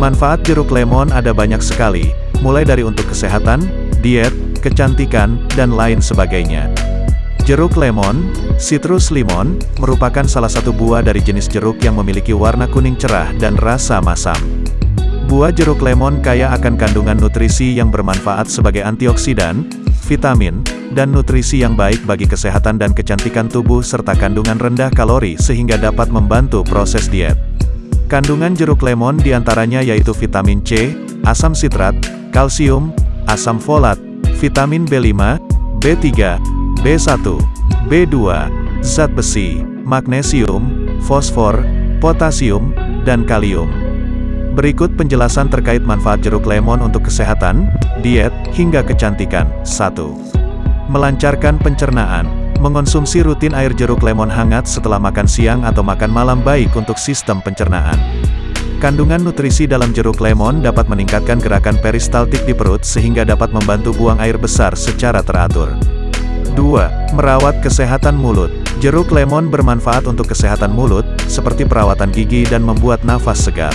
Manfaat jeruk lemon ada banyak sekali, mulai dari untuk kesehatan, diet, kecantikan, dan lain sebagainya. Jeruk lemon, citrus limon, merupakan salah satu buah dari jenis jeruk yang memiliki warna kuning cerah dan rasa masam. Buah jeruk lemon kaya akan kandungan nutrisi yang bermanfaat sebagai antioksidan, vitamin, dan nutrisi yang baik bagi kesehatan dan kecantikan tubuh serta kandungan rendah kalori sehingga dapat membantu proses diet. Kandungan jeruk lemon di antaranya yaitu vitamin C, asam sitrat, kalsium, asam folat, vitamin B5, B3, B1, B2, zat besi, magnesium, fosfor, potasium, dan kalium. Berikut penjelasan terkait manfaat jeruk lemon untuk kesehatan, diet, hingga kecantikan. 1. Melancarkan pencernaan. Mengonsumsi rutin air jeruk lemon hangat setelah makan siang atau makan malam baik untuk sistem pencernaan. Kandungan nutrisi dalam jeruk lemon dapat meningkatkan gerakan peristaltik di perut sehingga dapat membantu buang air besar secara teratur. 2. Merawat kesehatan mulut. Jeruk lemon bermanfaat untuk kesehatan mulut, seperti perawatan gigi dan membuat nafas segar.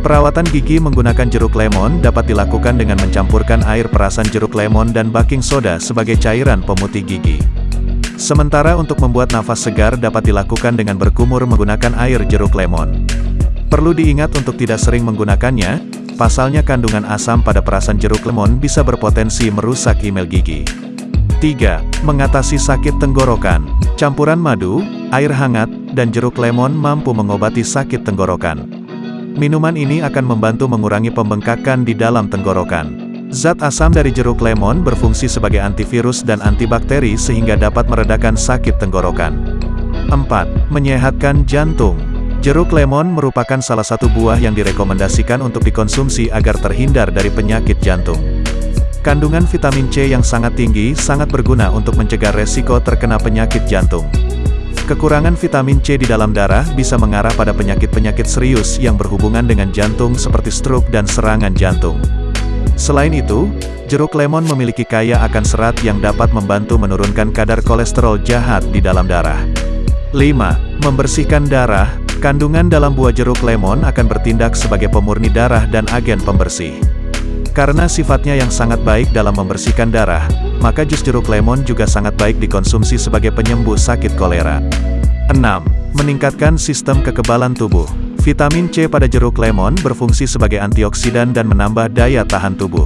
Perawatan gigi menggunakan jeruk lemon dapat dilakukan dengan mencampurkan air perasan jeruk lemon dan baking soda sebagai cairan pemutih gigi. Sementara untuk membuat nafas segar dapat dilakukan dengan berkumur menggunakan air jeruk lemon. Perlu diingat untuk tidak sering menggunakannya, pasalnya kandungan asam pada perasan jeruk lemon bisa berpotensi merusak email gigi. 3. Mengatasi sakit tenggorokan. Campuran madu, air hangat, dan jeruk lemon mampu mengobati sakit tenggorokan. Minuman ini akan membantu mengurangi pembengkakan di dalam tenggorokan. Zat asam dari jeruk lemon berfungsi sebagai antivirus dan antibakteri sehingga dapat meredakan sakit tenggorokan. 4. Menyehatkan jantung. Jeruk lemon merupakan salah satu buah yang direkomendasikan untuk dikonsumsi agar terhindar dari penyakit jantung. Kandungan vitamin C yang sangat tinggi sangat berguna untuk mencegah resiko terkena penyakit jantung. Kekurangan vitamin C di dalam darah bisa mengarah pada penyakit-penyakit serius yang berhubungan dengan jantung seperti stroke dan serangan jantung. Selain itu, jeruk lemon memiliki kaya akan serat yang dapat membantu menurunkan kadar kolesterol jahat di dalam darah. 5. Membersihkan darah, kandungan dalam buah jeruk lemon akan bertindak sebagai pemurni darah dan agen pembersih. Karena sifatnya yang sangat baik dalam membersihkan darah, maka jus jeruk lemon juga sangat baik dikonsumsi sebagai penyembuh sakit kolera. 6. Meningkatkan sistem kekebalan tubuh. Vitamin C pada jeruk lemon berfungsi sebagai antioksidan dan menambah daya tahan tubuh.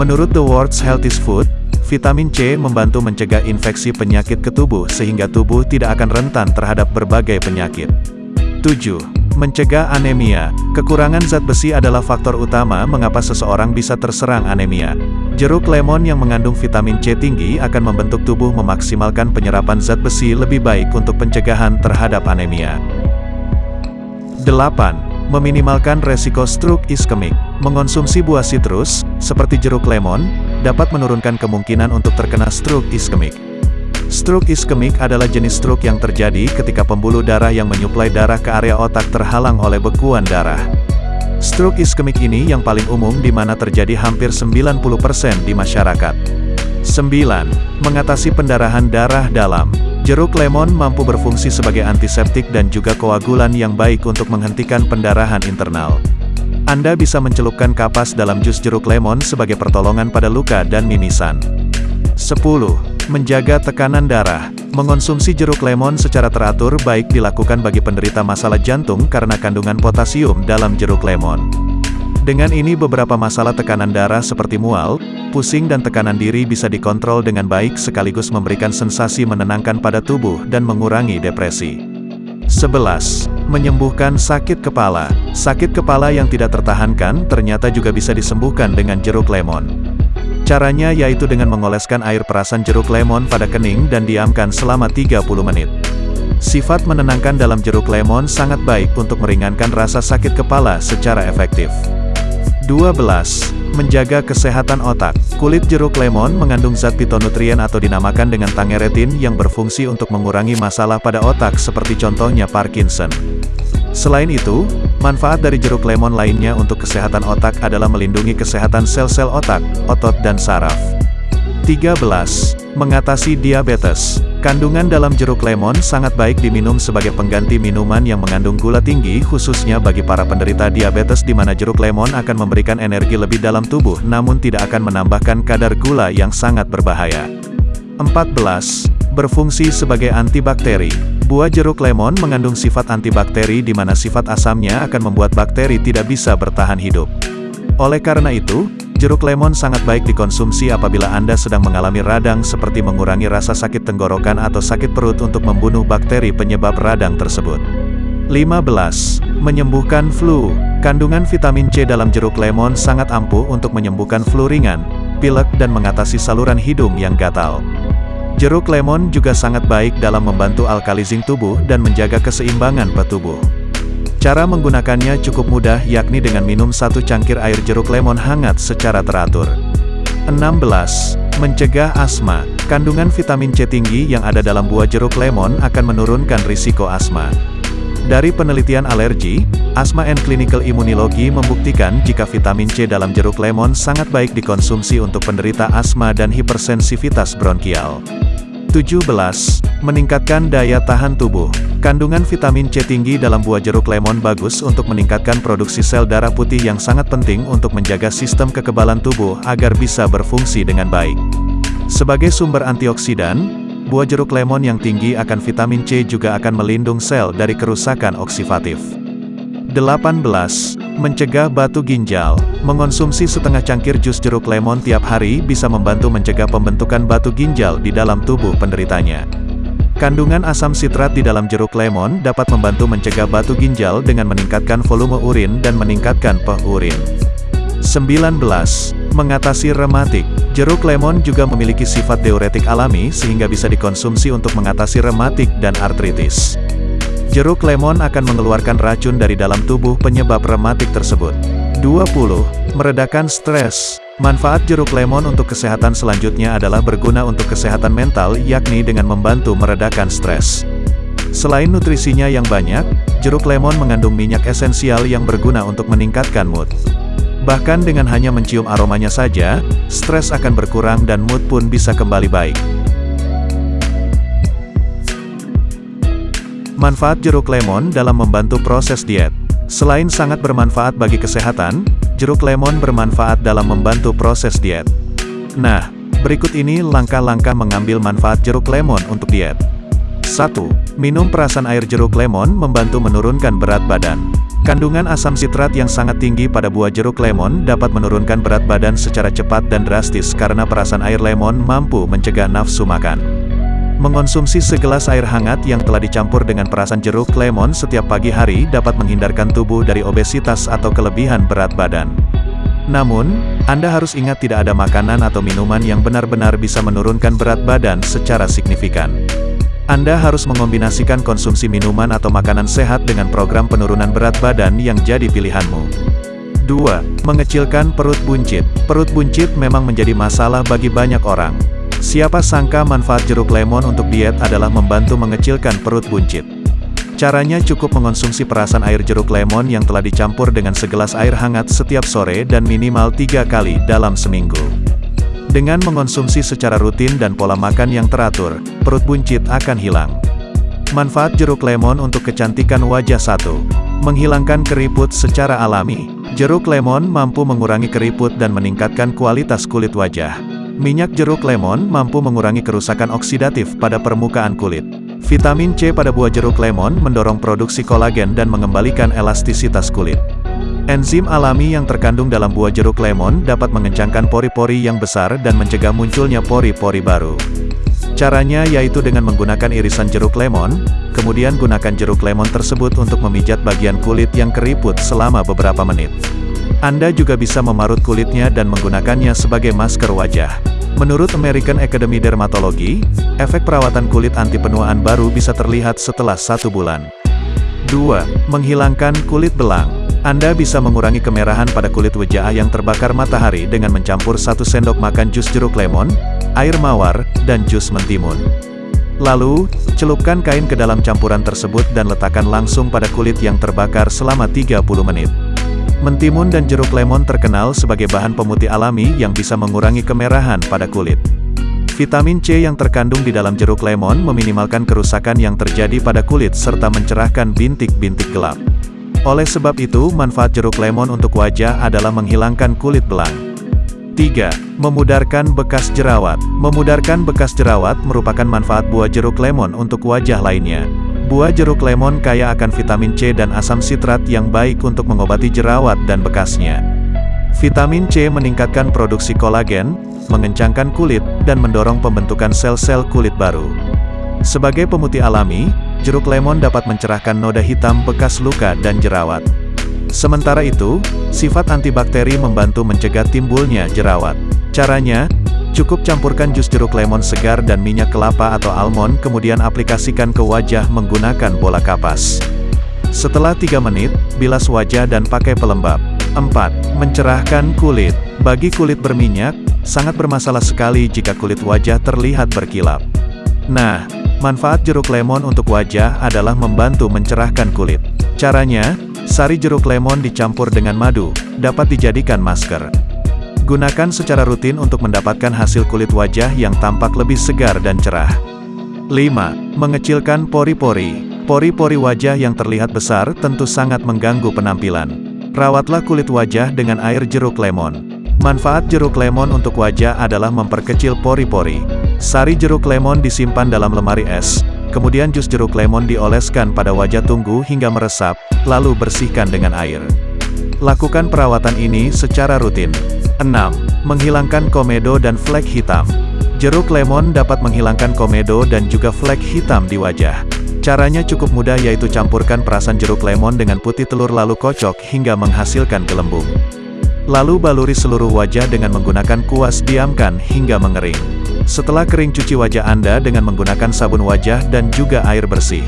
Menurut The World's Healthiest Food, vitamin C membantu mencegah infeksi penyakit ke tubuh sehingga tubuh tidak akan rentan terhadap berbagai penyakit. 7. Mencegah anemia. Kekurangan zat besi adalah faktor utama mengapa seseorang bisa terserang anemia. Jeruk lemon yang mengandung vitamin C tinggi akan membentuk tubuh memaksimalkan penyerapan zat besi lebih baik untuk pencegahan terhadap anemia. 8. Meminimalkan resiko stroke iskemik. Mengonsumsi buah sitrus, seperti jeruk lemon, dapat menurunkan kemungkinan untuk terkena stroke iskemik. Stroke iskemik adalah jenis stroke yang terjadi ketika pembuluh darah yang menyuplai darah ke area otak terhalang oleh bekuan darah. Stroke iskemik ini yang paling umum di mana terjadi hampir 90% di masyarakat. 9. Mengatasi pendarahan darah dalam. Jeruk lemon mampu berfungsi sebagai antiseptik dan juga koagulan yang baik untuk menghentikan pendarahan internal. Anda bisa mencelupkan kapas dalam jus jeruk lemon sebagai pertolongan pada luka dan mimisan. 10. Menjaga tekanan darah. Mengonsumsi jeruk lemon secara teratur baik dilakukan bagi penderita masalah jantung karena kandungan potasium dalam jeruk lemon. Dengan ini beberapa masalah tekanan darah seperti mual, pusing dan tekanan diri bisa dikontrol dengan baik sekaligus memberikan sensasi menenangkan pada tubuh dan mengurangi depresi. 11. Menyembuhkan sakit kepala. Sakit kepala yang tidak tertahankan ternyata juga bisa disembuhkan dengan jeruk lemon. Caranya yaitu dengan mengoleskan air perasan jeruk lemon pada kening dan diamkan selama 30 menit. Sifat menenangkan dalam jeruk lemon sangat baik untuk meringankan rasa sakit kepala secara efektif. 12. Menjaga kesehatan otak. Kulit jeruk lemon mengandung zat pitonutrien atau dinamakan dengan tangeretin yang berfungsi untuk mengurangi masalah pada otak seperti contohnya Parkinson. Selain itu, manfaat dari jeruk lemon lainnya untuk kesehatan otak adalah melindungi kesehatan sel-sel otak, otot dan saraf. 13. Mengatasi diabetes. Kandungan dalam jeruk lemon sangat baik diminum sebagai pengganti minuman yang mengandung gula tinggi khususnya bagi para penderita diabetes di mana jeruk lemon akan memberikan energi lebih dalam tubuh namun tidak akan menambahkan kadar gula yang sangat berbahaya. 14. Berfungsi sebagai antibakteri. Buah jeruk lemon mengandung sifat antibakteri di mana sifat asamnya akan membuat bakteri tidak bisa bertahan hidup. Oleh karena itu, Jeruk lemon sangat baik dikonsumsi apabila Anda sedang mengalami radang seperti mengurangi rasa sakit tenggorokan atau sakit perut untuk membunuh bakteri penyebab radang tersebut. 15. Menyembuhkan flu. Kandungan vitamin C dalam jeruk lemon sangat ampuh untuk menyembuhkan flu ringan, pilek dan mengatasi saluran hidung yang gatal. Jeruk lemon juga sangat baik dalam membantu alkalizing tubuh dan menjaga keseimbangan petubuh. Cara menggunakannya cukup mudah yakni dengan minum satu cangkir air jeruk lemon hangat secara teratur. 16. Mencegah asma. Kandungan vitamin C tinggi yang ada dalam buah jeruk lemon akan menurunkan risiko asma. Dari penelitian alergi, Asma and Clinical Immunology membuktikan jika vitamin C dalam jeruk lemon sangat baik dikonsumsi untuk penderita asma dan hipersensitivitas bronkial. 17. Meningkatkan daya tahan tubuh. Kandungan vitamin C tinggi dalam buah jeruk lemon bagus untuk meningkatkan produksi sel darah putih yang sangat penting untuk menjaga sistem kekebalan tubuh agar bisa berfungsi dengan baik. Sebagai sumber antioksidan, buah jeruk lemon yang tinggi akan vitamin C juga akan melindung sel dari kerusakan oksidatif. 18. Mencegah batu ginjal. Mengonsumsi setengah cangkir jus jeruk lemon tiap hari bisa membantu mencegah pembentukan batu ginjal di dalam tubuh penderitanya. Kandungan asam sitrat di dalam jeruk lemon dapat membantu mencegah batu ginjal dengan meningkatkan volume urin dan meningkatkan pH urin. 19. Mengatasi rematik. Jeruk lemon juga memiliki sifat diuretik alami sehingga bisa dikonsumsi untuk mengatasi rematik dan artritis. Jeruk lemon akan mengeluarkan racun dari dalam tubuh penyebab rematik tersebut. 20. Meredakan stres. Manfaat jeruk lemon untuk kesehatan selanjutnya adalah berguna untuk kesehatan mental yakni dengan membantu meredakan stres. Selain nutrisinya yang banyak, jeruk lemon mengandung minyak esensial yang berguna untuk meningkatkan mood. Bahkan dengan hanya mencium aromanya saja, stres akan berkurang dan mood pun bisa kembali baik. Manfaat jeruk lemon dalam membantu proses diet Selain sangat bermanfaat bagi kesehatan, jeruk lemon bermanfaat dalam membantu proses diet. Nah, berikut ini langkah-langkah mengambil manfaat jeruk lemon untuk diet. 1. Minum perasan air jeruk lemon membantu menurunkan berat badan. Kandungan asam sitrat yang sangat tinggi pada buah jeruk lemon dapat menurunkan berat badan secara cepat dan drastis karena perasan air lemon mampu mencegah nafsu makan. Mengonsumsi segelas air hangat yang telah dicampur dengan perasan jeruk lemon setiap pagi hari dapat menghindarkan tubuh dari obesitas atau kelebihan berat badan. Namun, Anda harus ingat tidak ada makanan atau minuman yang benar-benar bisa menurunkan berat badan secara signifikan. Anda harus mengombinasikan konsumsi minuman atau makanan sehat dengan program penurunan berat badan yang jadi pilihanmu. 2. Mengecilkan perut buncit. Perut buncit memang menjadi masalah bagi banyak orang. Siapa sangka manfaat jeruk lemon untuk diet adalah membantu mengecilkan perut buncit. Caranya cukup mengonsumsi perasan air jeruk lemon yang telah dicampur dengan segelas air hangat setiap sore dan minimal tiga kali dalam seminggu. Dengan mengonsumsi secara rutin dan pola makan yang teratur, perut buncit akan hilang. Manfaat jeruk lemon untuk kecantikan wajah satu. Menghilangkan keriput secara alami. Jeruk lemon mampu mengurangi keriput dan meningkatkan kualitas kulit wajah. Minyak jeruk lemon mampu mengurangi kerusakan oksidatif pada permukaan kulit. Vitamin C pada buah jeruk lemon mendorong produksi kolagen dan mengembalikan elastisitas kulit. Enzim alami yang terkandung dalam buah jeruk lemon dapat mengencangkan pori-pori yang besar dan mencegah munculnya pori-pori baru. Caranya yaitu dengan menggunakan irisan jeruk lemon, kemudian gunakan jeruk lemon tersebut untuk memijat bagian kulit yang keriput selama beberapa menit. Anda juga bisa memarut kulitnya dan menggunakannya sebagai masker wajah. Menurut American Academy Dermatology, efek perawatan kulit anti penuaan baru bisa terlihat setelah satu bulan. 2. Menghilangkan kulit belang. Anda bisa mengurangi kemerahan pada kulit wajah yang terbakar matahari dengan mencampur satu sendok makan jus jeruk lemon, air mawar, dan jus mentimun. Lalu, celupkan kain ke dalam campuran tersebut dan letakkan langsung pada kulit yang terbakar selama 30 menit. Mentimun dan jeruk lemon terkenal sebagai bahan pemutih alami yang bisa mengurangi kemerahan pada kulit. Vitamin C yang terkandung di dalam jeruk lemon meminimalkan kerusakan yang terjadi pada kulit serta mencerahkan bintik-bintik gelap. Oleh sebab itu, manfaat jeruk lemon untuk wajah adalah menghilangkan kulit belang. 3. Memudarkan bekas jerawat. Memudarkan bekas jerawat merupakan manfaat buah jeruk lemon untuk wajah lainnya. Buah jeruk lemon kaya akan vitamin C dan asam sitrat yang baik untuk mengobati jerawat dan bekasnya. Vitamin C meningkatkan produksi kolagen, mengencangkan kulit, dan mendorong pembentukan sel-sel kulit baru. Sebagai pemutih alami, jeruk lemon dapat mencerahkan noda hitam bekas luka dan jerawat. Sementara itu, sifat antibakteri membantu mencegah timbulnya jerawat. Caranya, cukup campurkan jus jeruk lemon segar dan minyak kelapa atau almond kemudian aplikasikan ke wajah menggunakan bola kapas. Setelah 3 menit, bilas wajah dan pakai pelembab. 4. Mencerahkan kulit. Bagi kulit berminyak, sangat bermasalah sekali jika kulit wajah terlihat berkilap. Nah, manfaat jeruk lemon untuk wajah adalah membantu mencerahkan kulit. Caranya, sari jeruk lemon dicampur dengan madu, dapat dijadikan masker. Gunakan secara rutin untuk mendapatkan hasil kulit wajah yang tampak lebih segar dan cerah. 5. Mengecilkan pori-pori. Pori-pori wajah yang terlihat besar tentu sangat mengganggu penampilan. Rawatlah kulit wajah dengan air jeruk lemon. Manfaat jeruk lemon untuk wajah adalah memperkecil pori-pori. Sari jeruk lemon disimpan dalam lemari es, kemudian jus jeruk lemon dioleskan pada wajah tunggu hingga meresap, lalu bersihkan dengan air. Lakukan perawatan ini secara rutin. 6. Menghilangkan komedo dan flek hitam. Jeruk lemon dapat menghilangkan komedo dan juga flek hitam di wajah. Caranya cukup mudah yaitu campurkan perasan jeruk lemon dengan putih telur lalu kocok hingga menghasilkan gelembung. Lalu baluri seluruh wajah dengan menggunakan kuas diamkan hingga mengering. Setelah kering cuci wajah Anda dengan menggunakan sabun wajah dan juga air bersih.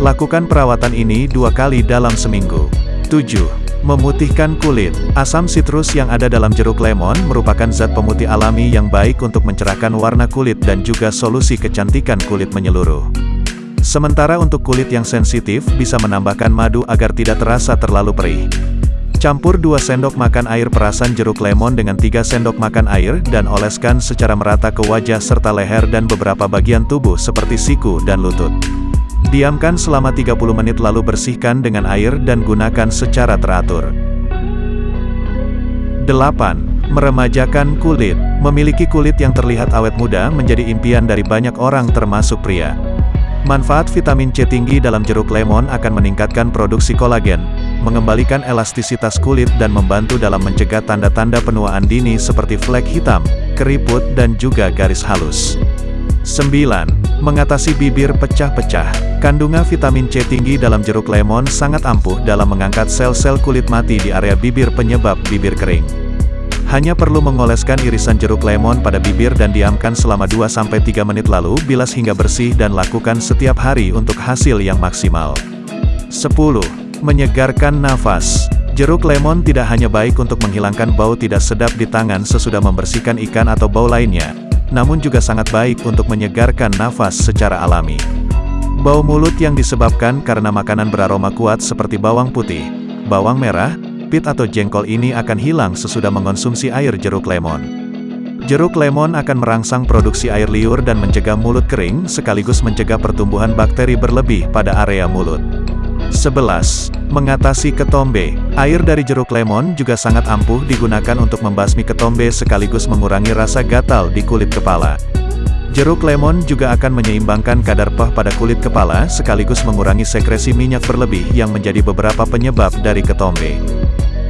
Lakukan perawatan ini dua kali dalam seminggu. 7. Memutihkan kulit. Asam sitrus yang ada dalam jeruk lemon merupakan zat pemutih alami yang baik untuk mencerahkan warna kulit dan juga solusi kecantikan kulit menyeluruh. Sementara untuk kulit yang sensitif bisa menambahkan madu agar tidak terasa terlalu perih. Campur 2 sendok makan air perasan jeruk lemon dengan 3 sendok makan air dan oleskan secara merata ke wajah serta leher dan beberapa bagian tubuh seperti siku dan lutut. Diamkan selama 30 menit lalu bersihkan dengan air dan gunakan secara teratur. 8. Meremajakan kulit. Memiliki kulit yang terlihat awet muda menjadi impian dari banyak orang termasuk pria. Manfaat vitamin C tinggi dalam jeruk lemon akan meningkatkan produksi kolagen, mengembalikan elastisitas kulit dan membantu dalam mencegah tanda-tanda penuaan dini seperti flek hitam, keriput dan juga garis halus. 9. Mengatasi bibir pecah-pecah. Kandungan vitamin C tinggi dalam jeruk lemon sangat ampuh dalam mengangkat sel-sel kulit mati di area bibir penyebab bibir kering. Hanya perlu mengoleskan irisan jeruk lemon pada bibir dan diamkan selama 2-3 menit lalu bilas hingga bersih dan lakukan setiap hari untuk hasil yang maksimal. 10 menyegarkan nafas. Jeruk lemon tidak hanya baik untuk menghilangkan bau tidak sedap di tangan sesudah membersihkan ikan atau bau lainnya, namun juga sangat baik untuk menyegarkan nafas secara alami. Bau mulut yang disebabkan karena makanan beraroma kuat seperti bawang putih, bawang merah, pit atau jengkol ini akan hilang sesudah mengonsumsi air jeruk lemon. Jeruk lemon akan merangsang produksi air liur dan mencegah mulut kering, sekaligus mencegah pertumbuhan bakteri berlebih pada area mulut. 11. Mengatasi ketombe. Air dari jeruk lemon juga sangat ampuh digunakan untuk membasmi ketombe sekaligus mengurangi rasa gatal di kulit kepala. Jeruk lemon juga akan menyeimbangkan kadar pah pada kulit kepala sekaligus mengurangi sekresi minyak berlebih yang menjadi beberapa penyebab dari ketombe.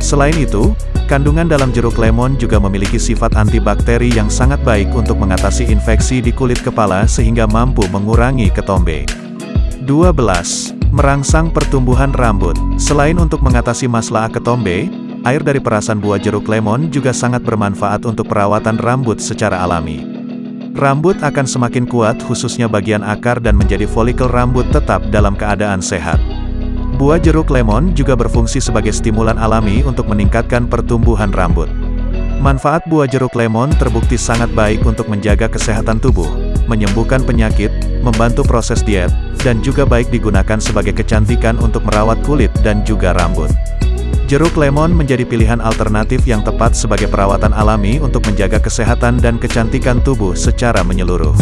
Selain itu, kandungan dalam jeruk lemon juga memiliki sifat antibakteri yang sangat baik untuk mengatasi infeksi di kulit kepala sehingga mampu mengurangi ketombe. 12 merangsang pertumbuhan rambut. Selain untuk mengatasi masalah ketombe, air dari perasan buah jeruk lemon juga sangat bermanfaat untuk perawatan rambut secara alami. Rambut akan semakin kuat khususnya bagian akar dan menjadi folikel rambut tetap dalam keadaan sehat. Buah jeruk lemon juga berfungsi sebagai stimulan alami untuk meningkatkan pertumbuhan rambut. Manfaat buah jeruk lemon terbukti sangat baik untuk menjaga kesehatan tubuh, menyembuhkan penyakit, membantu proses diet, dan juga baik digunakan sebagai kecantikan untuk merawat kulit dan juga rambut. Jeruk lemon menjadi pilihan alternatif yang tepat sebagai perawatan alami untuk menjaga kesehatan dan kecantikan tubuh secara menyeluruh.